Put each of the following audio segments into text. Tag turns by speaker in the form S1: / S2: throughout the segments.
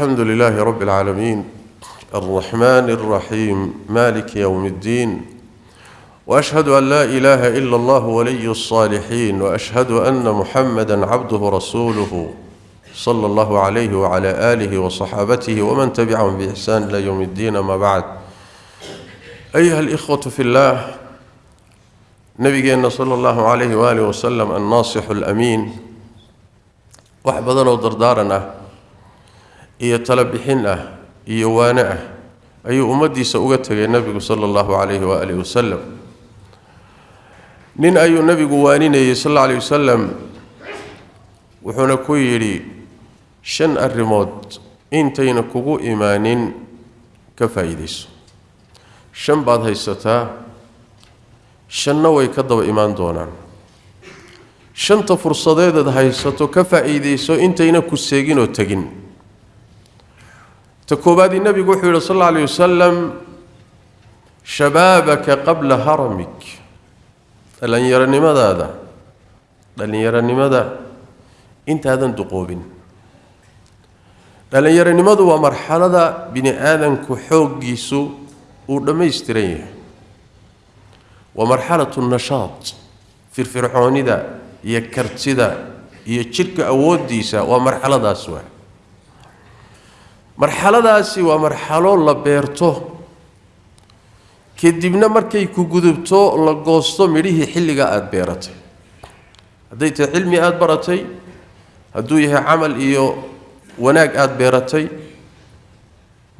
S1: الحمد لله رب العالمين. الرحمن الرحيم. مالك يوم الدين. وأشهد أن لا إله إلا الله ولي الصالحين وأشهد أن محمدا عبده ورسوله صلى الله عليه وعلى آله وصحابته ومن تبعهم بإحسان إلى يوم الدين ما بعد. أيها الإخوة في الله نبينا صلى الله عليه وآله وسلم الناصح الأمين. dardaaran ah iyo talo bixin ah iyo waane ah ayuu ummaddiisa uga tegay nebigu sala allahu calayhi waaalih wasalam nin ayuu nebigu waaninayey sal alla alayh wasalam wuxuuna ku yidhi shan arrimood intayna kugu imaanin ka faa'iidayso shan baad haysataa shanna way ka daba imaan doonaan shanta fursadeedaad haysato ka faa'iidayso intayna ku seeginoo tegin تكوبادي النبي صلى الله عليه وسلم شبابك قبل هرمك. لن يرني ماذا هذا؟ لن يرني ماذا؟ إنت هذا دقوبين لن يرني ماذا؟ هو مرحلة بين كحوق يسو ولم يستريه. ومرحلة النشاط في الفرحون ذا يكرت ذا يشرك أود ومرحلة ذا مرحلة داسي ومرحلة لا بيرتو كديبنا ماركاي كو غودوبتو لا غوستو ميري هي خيليغا اد بيرتي هديت علمي اد برتي عمل ايو وناك اد بيرتي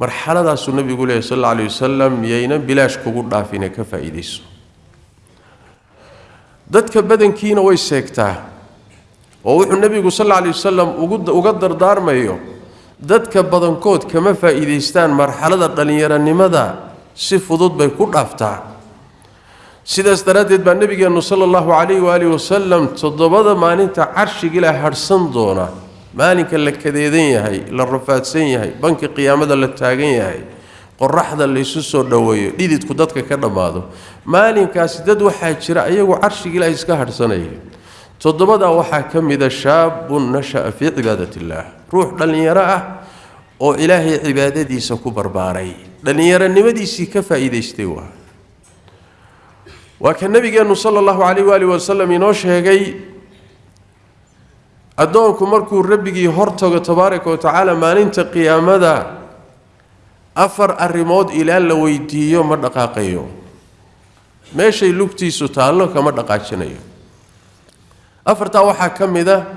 S1: مرحلاداس النبي صلى الله عليه وسلم يينا بلاش كو غدافينا كفايديس ددك بدن كينا وي سيكتا النبي صلى الله عليه وسلم أو غدر دار مايو dadka badankood kama faa'iidaystaan marxalada dhallinyaronimada si fudud bay ku dhaaftaa sidaas daraaddeed baa nebigeennu sala allahu calayhi waaalih wasalam toddobada maalinta carshigila hadhsan doona maalinka la kadeedan yahay la rafaadsan yahay banka qiyaamada la taagan yahay qoraxda laysu soo dhoweeyo dhididku dadka ka dhammaado maalinkaasi dad waxaa jira ayagu carshiga ilaahay iska hadhsanaya toddobadaa waxaa ka mida shaabun nasha'a fii cibaadat illaah ruux dhallinyaro ah oo ilaahay cibaadadiisa ku barbaaray dhallinyaronimadiisii ka faa'iidaystay waa waa ka nebigeennu sala allahu calayh waali wasalam inoo sheegay addoonku markuu rabbigii hortago tabaaraka wa tacaala maalinta qiyaamada afar arrimood ilaa la weydiiyo ma dhaqaaqayo meeshay lugtiisu taallo kama dhaqaajinayo أفرت أوحى كم ذا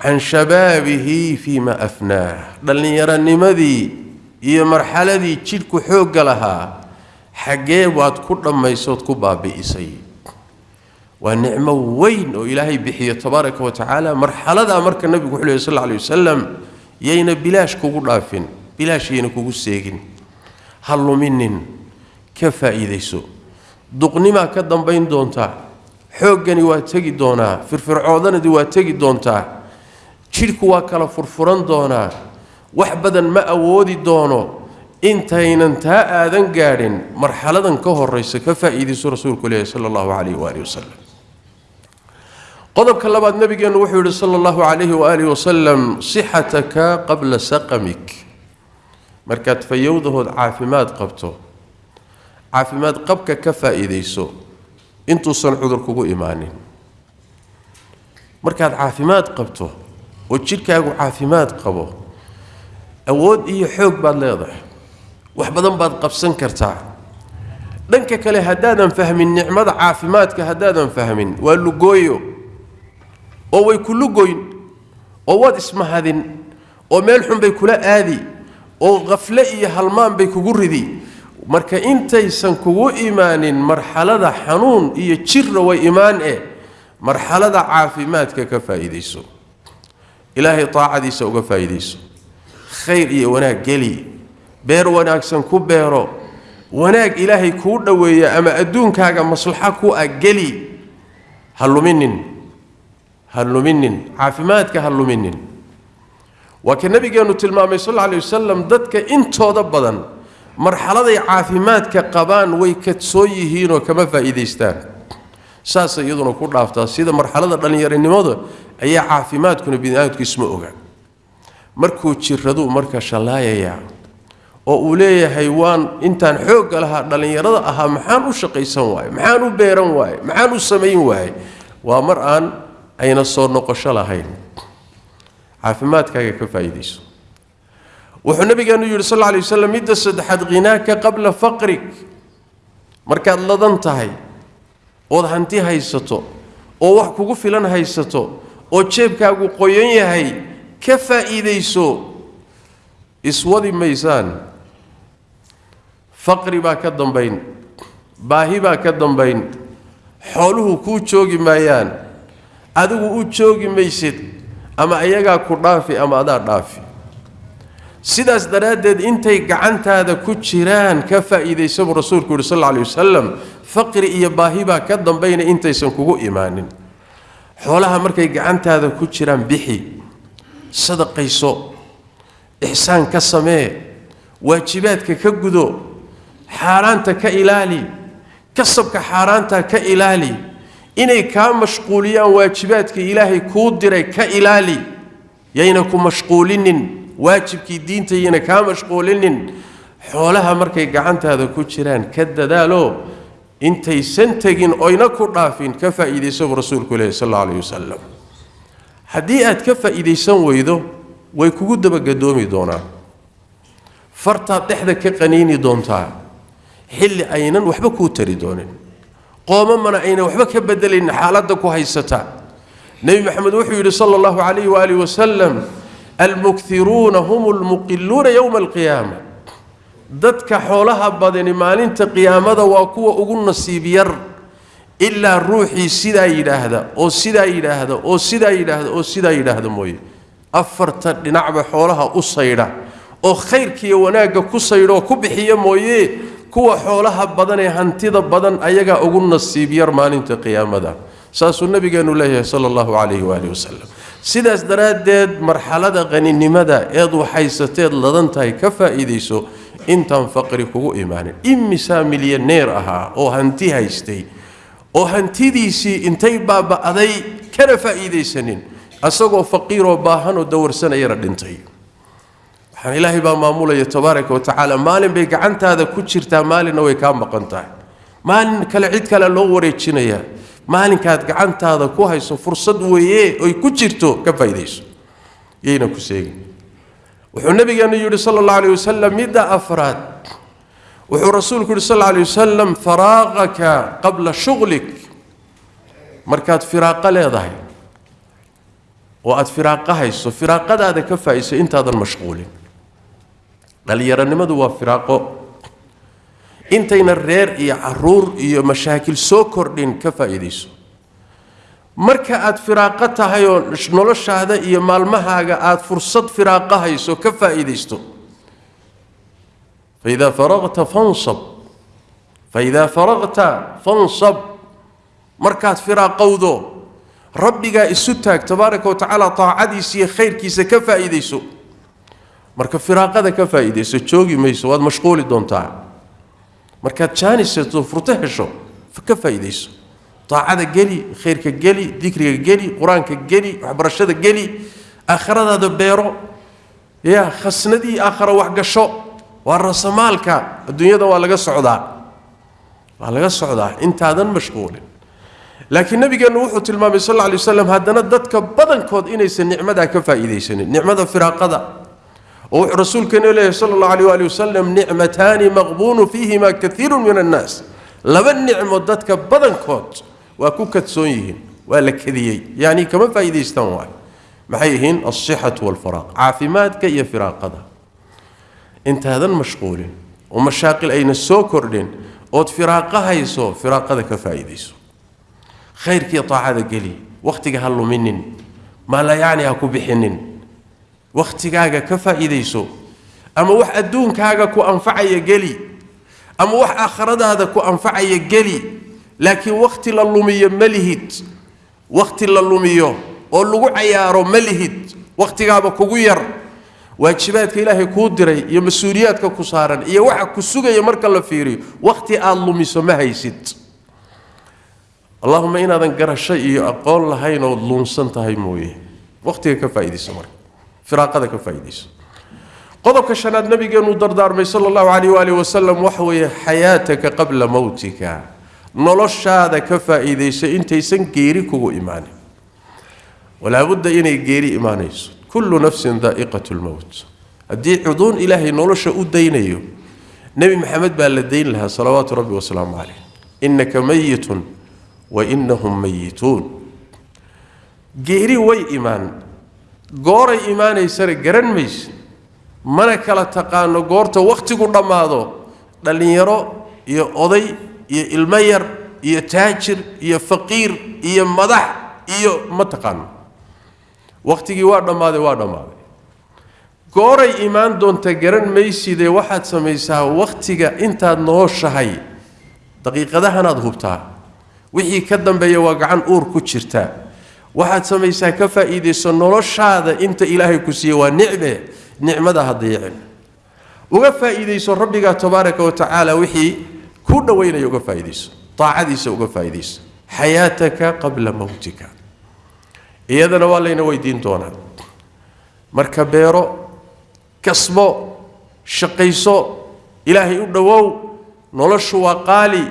S1: عن شبابه فيما أفناه دلني يرى النمذي هي مرحلة ذي تشيلك حوق لها. حقي وات كل ما يسود كباب إسي. ونعمة وين؟ إلهي بحية تبارك وتعالى. مرحلة ذا مرك النبي صلى الله عليه وسلم. يين بلاش كوكو لافين بلاش يين كوكو سيكين هلو منن. كفى إذا يسو دقني ما كدن بين دونتا. Xooggani waa tegi doonaa firfircoodanadi waa tegi doontaa jidhku waa kala furfuran doonaa wax badan ma awoodi doono intaynan taa aadan gaadhin marxaladan ka horaysa ka faa'iidayso rasuulku leeyahy sala allahu calayhi waaalih wasalam qodobka labaad nabigeennu wuxuu yihi sala allahu calayhi waaalih wasalam sixataka qabla saqamik markaad fayowdahood caafimaad qabto caafimaad qabka ka faa'iidayso intuusan cudur kugu imaanin markaad caafimaad qabto oo jidhkaagu caafimaad qabo awood iyo xoog baad leedahay wax badan baad qabsan kartaa dhanka kale haddaadan fahmin nicmada caafimaadka haddaadan fahmin waa lugooyo oo way ku lugoyn oo waad ismahadin oo meel xun bay kula aadi oo qafle iyo halmaan bay kugu ridi marka intaysan kugu imaanin marxalada xanuun iyo jirra way imaan eh marxalada caafimaadka ka faa'iidayso ilaahay taacadiisa uga faa'iidayso khayr iyo wanaag geli beer wanaagsan ku beero wanaag ilaahay kuu dhoweeya ama adduunkaaga maslaxo ku ah geli ha luminin ha luminin caafimaadka ha luminin waa ka nabigeennu tilmaamay sal alla alay wasalam dadka intooda badan مرحلتي عافيمات كقبان ويكت سوي هينو كما فايديستان ساس يدون كل أفتا سيدا مرحلة دانيير النمود أي عافيمات كن بدايه كسموغا مركو تشيردو مركا شالايا يا. وأولي حيوان أنت حوك لها دلني رضا أها محان وشقي سواي محان وبيران واي محان وسمين واي. ومرآن أين الصور نقش لها هين عافمات كيف فايديسو وحن النبي كان يقول صلى الله عليه وسلم يدسد حد غناك قبل فقرك. مركا لضنت هاي وضحنتي هاي ستو ووحكو غفلان هاي ستو وشيبكا غقويني هاي كفا إذي سو إسوذي ميسان. فقري با كدن بين. باهي با كدن بين. حوله كو تشوغي مايان أدو كو تشوغي ميسد أما أيغا كو رافي أما أدار رافي sidaas daraaddeed intay gacantaada ku jiraan ka faa'iidaysa buu rasuulku yidhi sal alla alay wasalam faqri iyo baahi baa ka dambayna intaysan kugu imaanin xoolaha markay gacantaada ku jiraan bixi sadaqayso ixsaan ka samee waajibaadka ka gudo xaaraanta ka ilaali kasabka xaaraanta ka ilaali inay kaa mashquuliyaan waajibaadka ilaahay kuu diray ka ilaali yayna ku mashquulinin waajibkii diinta yayna kaa mashquulinin xoolaha markay gacantaada ku jiraan ka dadaalo intaysan tegin oyna ku dhaafin ka faa'iidaysa buu rasuulku leehy sal alla alayh wasalam haddii aad ka faa'iidaysan weydo way kugu dabagadoomi doonaan fartaad dhexda ka qaniini doontaa xilli aynan waxba kuu tari doonin qoomamana aynan waxba ka bedelayn xaaladda ku haysata nebi maxamed wuxuu yidhi sala allahu calayhi waaalih wasalam المكثرون هم المقلون يوم القيامة. ددك حولها بدن مالين تقيامة وكو أغن سيبير إلا روحي سيدا إلى هذا أو سيدا إلى هذا أو سيدا إلى هذا أو سيدا إلى هذا موي. أفرت لنعب حولها أصيرا أو خير كي وناك كصيرا كبحية موي. كو حولها بدن هنتيض بدن أيجا أغن سيبير مالين تقيامة ساس النبي قال الله صلى الله عليه وآله وسلم. سيداس دراد مرحلة غني نمدا إيضو حيستيد لدنتاي كفا إيديسو إنتان فقري كو إيمان إمي ساملية نير أها أو هنتي هايستي أو هنتي ديسي إنتاي بابا أدي كرفا إيديسنين أساقو فقير وباهانو دور سنة يرد إنتاي حان إلهي با مامولا يتبارك وتعالى مالين بيقى عنت هذا كتشرتا مالين نوي كان بقنتاي مالين كالعيد كالا لووري تشينيه maalinkaad gacantaada ku hayso fursad weeye oy ku jirto ka faa'iidayso yayna ku seegin wuxuu nabigeenu yidhi sala allahu alayh wasalam midda afraad wuxuu rasuulku yidhi sal alay wasalam faraaqaka qabla shughlik markaad firaaqo leedahay oo aad firaaqo hayso firaaqadaada ka faa'iiso intaadan mashquulin dhallinyaronimadu waa firaaqo أنت انتينا الرير يا عرور يا مشاكل سوكر دين كفا يديسو مركا اد فراقتا هايو نولوشا هذا يا مالمها اد فرصت فراقا هايسو كفا يديسو فاذا فرغت فانصب فاذا فرغت فانصب مركا اد فراقا وذو ربك اسوتاك تبارك وتعالى طاعدي سي خير كيس كفا يديسو مركا فراقا كفا يديسو تشوكي ميسو هذا مشغول دون تعال مركات شان يصير فرته شو فكفى يديس طاعة جلي خير كجلي ذكر كجلي قران كجلي عبر الشدة جلي آخر هذا دبيرو يا خسندي آخر واحد شو والرسمال كا الدنيا ده ولا جس عدا ولا جس عدا أنت هذا مشغول لكن النبي قال نوح تلمام صلى الله عليه وسلم هذا ندتك بدن كود إني سن نعمة ذا كفى يديسني نعمة فراق ذا ورسول كان إليه صلى الله عليه وآله وسلم نعمتان مغبون فيهما كثير من الناس. لمن نعم ودتك بدن كوت وكوكت سويهن ولا كذي يعني كما فايدة استنوا محيهن الصحة والفراق. عافماتك يا فراق هذا. انت هذا المشغول. ومشاقل أين السوكرلين أوت فراقها يسو فراق هذا كفايدة خير كي طاع هذا قلي. وقتك هلو منن. ما لا يعني أكو بحنن. Wakhtigaaga ka faa'iidayso ama wax adduunkaaga ku anfacaya geli ama wax aakhiradaada ku anfacaya geli laakiin wakhti la lumiyo ma lihid wakhti la lumiyo oo lagu cayaaro ma lihid wakhtigaaba kugu yar waajibaadka ilaahay kuu diray iyo mas-uuliyaadka ku saaran iyo waxa ku sugaya marka la fiiriyo wakhti aad lumiso ma haysid allahuma inaadan garasho iyo aqoon lahayn ood luunsan tahay mooye wakhtiga ka faa'iidayso marka فراق هذا كفايديس قضوا كشناد نبي قنو دردار مي صلى الله عليه وآله وسلم وحوي حياتك قبل موتك. نلوش هذا كفايديس أنت يسن كيريكو إيماني. ولا بد إني جيري إيمان كل نفس ذائقة الموت. الدين عضون إلهي نلوش أدينيو نبي محمد بقى للدين لها صلوات ربي وسلام عليه. إنك ميت وإنهم ميتون. جيري وي إيمان. Gooray imaanaysana garan mayse mana kala taqaano goorta wakhtigu dhammaado. Dhallinyaro iyo oday iyo ilmo yar iyo taajir iyo faqiir iyo madax iyo ma taqaano. Wakhtigii waa dhammaaday waa dhammaaday. Gooray imaan doonta garan maysidee waxaad samaysaa wakhtiga intaad nooshahay. Daqiiqadahanaad hubtaa. Wixii ka dambeeya waa gacan uur ku jirtaa waxaad samaysaa ka faa'iidayso noloshaada inta ilaahay ku siiye waa nicme nicmada ha dayicin uga faa'iidayso rabbigaa tabaaraka wa tacaala wixii ku dhowaynaya uga faa'iidayso daacadiisa uga faa'iidayso xayaataka qabla mowtika iyadana waa layna weydiin doonaa marka beero kasbo shaqayso ilaahay u dhowow noloshu waa qaali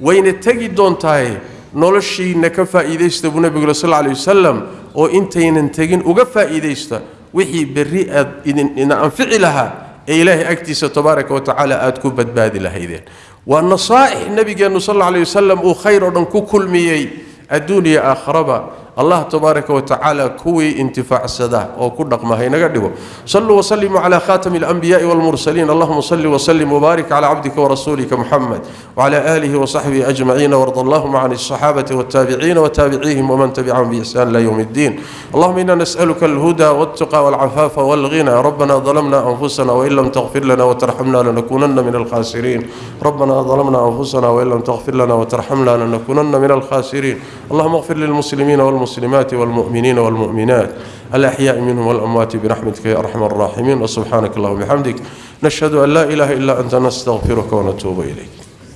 S1: wayna tegi doontaaye نولشينا كفا إيديست أبو نبي صلى الله عليه وسلم أو أنت ينتجن وكفا إيديست وحي بريئة إن أنفعلها إلهي أكتس تبارك وتعالى أتكو بدباد لها والنصائح النبي صلى الله عليه وسلم أو خير أنكو كل مي الدنيا آخر الله تبارك وتعالى كوي انتفاع السداء أو كدق ما هي نغدغو صلوا وسلموا على خاتم الأنبياء والمرسلين. اللهم صل وسلم وبارك على عبدك ورسولك محمد وعلى آله وصحبه أجمعين. وارض اللهم عن الصحابة والتابعين وتابعيهم ومن تبعهم بإحسان إلى يوم الدين. اللهم إنا نسألك الهدى والتقى والعفاف والغنى. ربنا ظلمنا أنفسنا وإن لم تغفر لنا وترحمنا لنكونن من الخاسرين. ربنا ظلمنا أنفسنا وإن لم تغفر لنا وترحمنا لنكونن من الخاسرين. اللهم اغفر للمسلمين والمسلمين والمسلمات والمؤمنين والمؤمنات. الأحياء منهم والأموات برحمتك يا أرحم الراحمين. وسبحانك اللهم وبحمدك نشهد أن لا إله إلا أنت نستغفرك ونتوب إليك.